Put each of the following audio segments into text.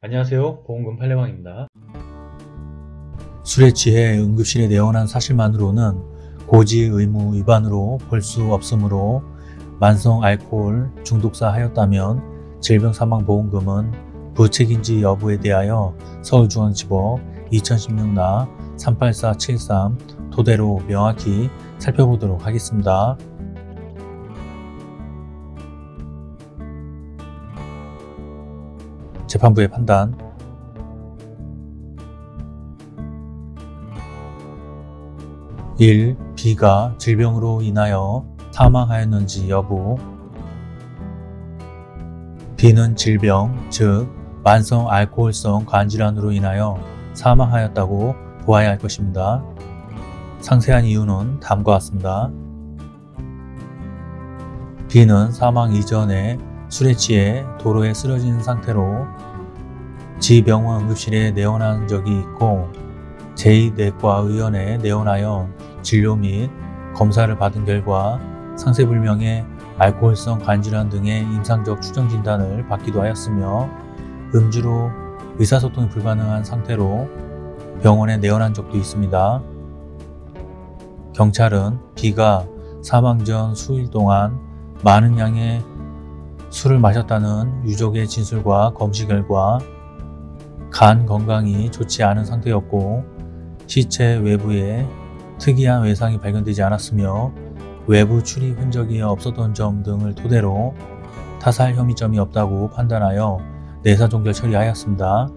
안녕하세요. 보험금 팔례방입니다. 술에 취해 응급실에 내원한 사실만으로는 고지 의무 위반으로 볼 수 없으므로 만성 알코올 중독사 하였다면 질병사망보험금은 부책인지 여부에 대하여 서울중앙지법 2016나 38473 토대로 명확히 살펴보도록 하겠습니다. 재판부의 판단 1. B가 질병으로 인하여 사망하였는지 여부 B는 질병, 즉 만성 알코올성 간질환으로 인하여 사망하였다고 보아야 할 것입니다. 상세한 이유는 다음과 같습니다. B는 사망 이전에 술에 취해 도로에 쓰러진 상태로 지병원 응급실에 내원한 적이 있고 제2내과의원에 내원하여 진료 및 검사를 받은 결과 상세불명의 알코올성 간질환 등의 임상적 추정 진단을 받기도 하였으며 음주로 의사소통이 불가능한 상태로 병원에 내원한 적도 있습니다. 경찰은 B가 사망 전 수일 동안 많은 양의 술을 마셨다는 유족의 진술과 검시 결과 간 건강이 좋지 않은 상태였고 시체 외부에 특이한 외상이 발견되지 않았으며 외부 출입 흔적이 없었던 점 등을 토대로 타살 혐의점이 없다고 판단하여 내사종결 처리하였습니다.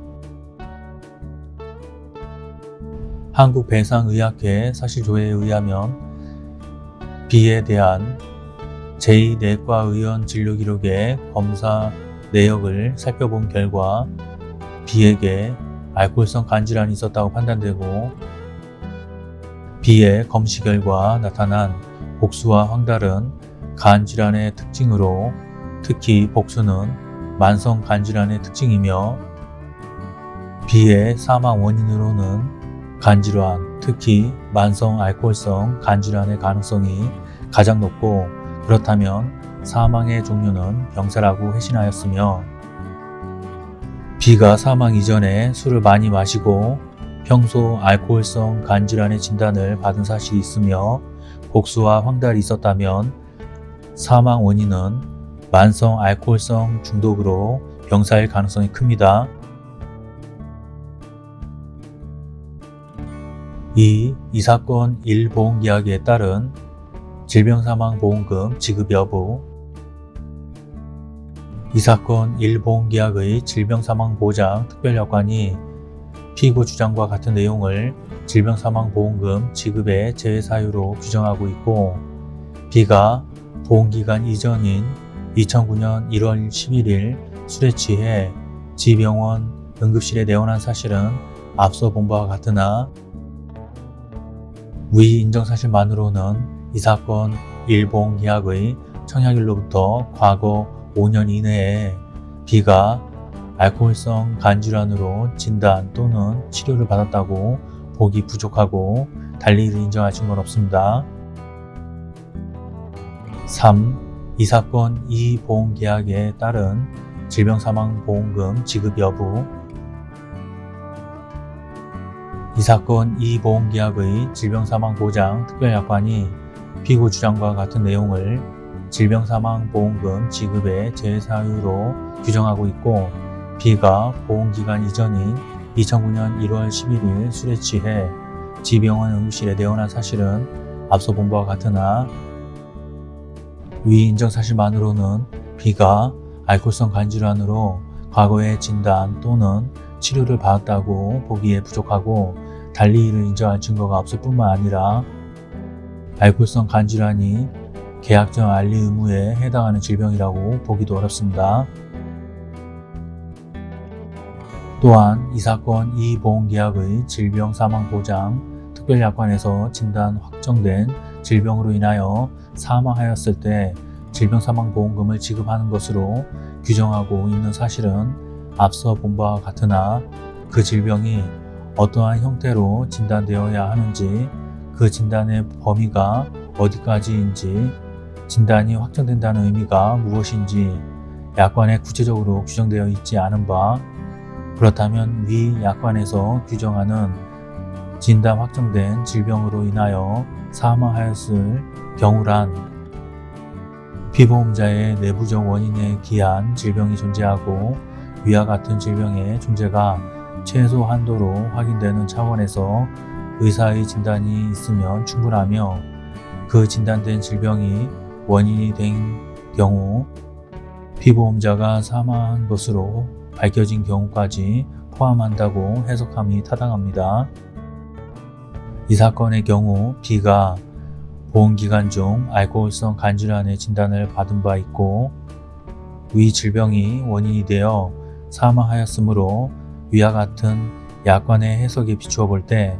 한국배상의학회 사실조회에 의하면 B에 대한 제2내과의원 진료기록의 검사 내역을 살펴본 결과 B에게 알코올성 간질환이 있었다고 판단되고 B의 검시 결과 나타난 복수와 황달은 간질환의 특징으로 특히 복수는 만성 간질환의 특징이며 B의 사망 원인으로는 간질환, 특히 만성 알코올성 간질환의 가능성이 가장 높고 그렇다면 사망의 종류는 병사라고 회신하였으며 B가 사망 이전에 술을 많이 마시고 평소 알코올성 간질환의 진단을 받은 사실이 있으며 복수와 황달이 있었다면 사망 원인은 만성 알코올성 중독으로 병사일 가능성이 큽니다. 2. 이 사건 1보험계약에 따른 질병사망보험금 지급 여부 이 사건 1보험계약의 질병사망보장 특별약관이 피고 주장과 같은 내용을 질병사망보험금 지급의 제외 사유로 규정하고 있고 B가 보험기간 이전인 2009년 1월 11일 술에 취해 지병원 응급실에 내원한 사실은 앞서 본 바와 같으나 위 인정사실만으로는 이 사건 일보험계약의 청약일로부터 과거 5년 이내에 B가 알코올성 간질환으로 진단 또는 치료를 받았다고 보기 부족하고 달리 인정할 증거는 없습니다. 3. 이 사건 이 보험계약에 따른 질병사망보험금 지급 여부 이 사건 이 보험계약의 질병사망보장 특별약관이 피고 주장과 같은 내용을 질병사망보험금 지급의 제사유로 규정하고 있고 B가 보험기간 이전인 2009년 1월 11일 술에 취해 지병원 응급실에 내원한 사실은 앞서 본 바와 같으나 위 인정 사실만으로는 B가 알코올성 간질환으로 과거의 진단 또는 치료를 받았다고 보기에 부족하고 달리 이를 인정할 증거가 없을 뿐만 아니라 알코올성 간질환이 계약전 알리 의무에 해당하는 질병이라고 보기도 어렵습니다. 또한 이 사건 이 보험계약의 질병 사망 보장 특별약관에서 진단 확정된 질병으로 인하여 사망하였을 때 질병사망보험금을 지급하는 것으로 규정하고 있는 사실은 앞서 본 바와 같으나 그 질병이 어떠한 형태로 진단되어야 하는지 그 진단의 범위가 어디까지인지 진단이 확정된다는 의미가 무엇인지 약관에 구체적으로 규정되어 있지 않은 바 그렇다면 위 약관에서 규정하는 진단 확정된 질병으로 인하여 사망하였을 경우란 피보험자의 내부적 원인에 기한 질병이 존재하고 위와 같은 질병의 존재가 최소 한도로 확인되는 차원에서 의사의 진단이 있으면 충분하며 그 진단된 질병이 원인이 된 경우 피보험자가 사망한 것으로 밝혀진 경우까지 포함한다고 해석함이 타당합니다. 이 사건의 경우 B가 보험기간 중 알코올성 간질환의 진단을 받은 바 있고 위 질병이 원인이 되어 사망하였으므로 위와 같은 약관의 해석에 비추어 볼 때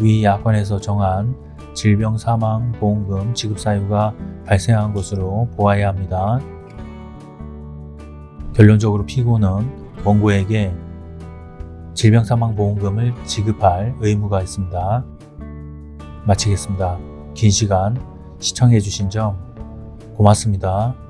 위 약관에서 정한 질병 사망 보험금 지급 사유가 발생한 것으로 보아야 합니다. 결론적으로 피고는 원고에게 질병 사망 보험금을 지급할 의무가 있습니다. 마치겠습니다. 긴 시간 시청해 주신 점 고맙습니다.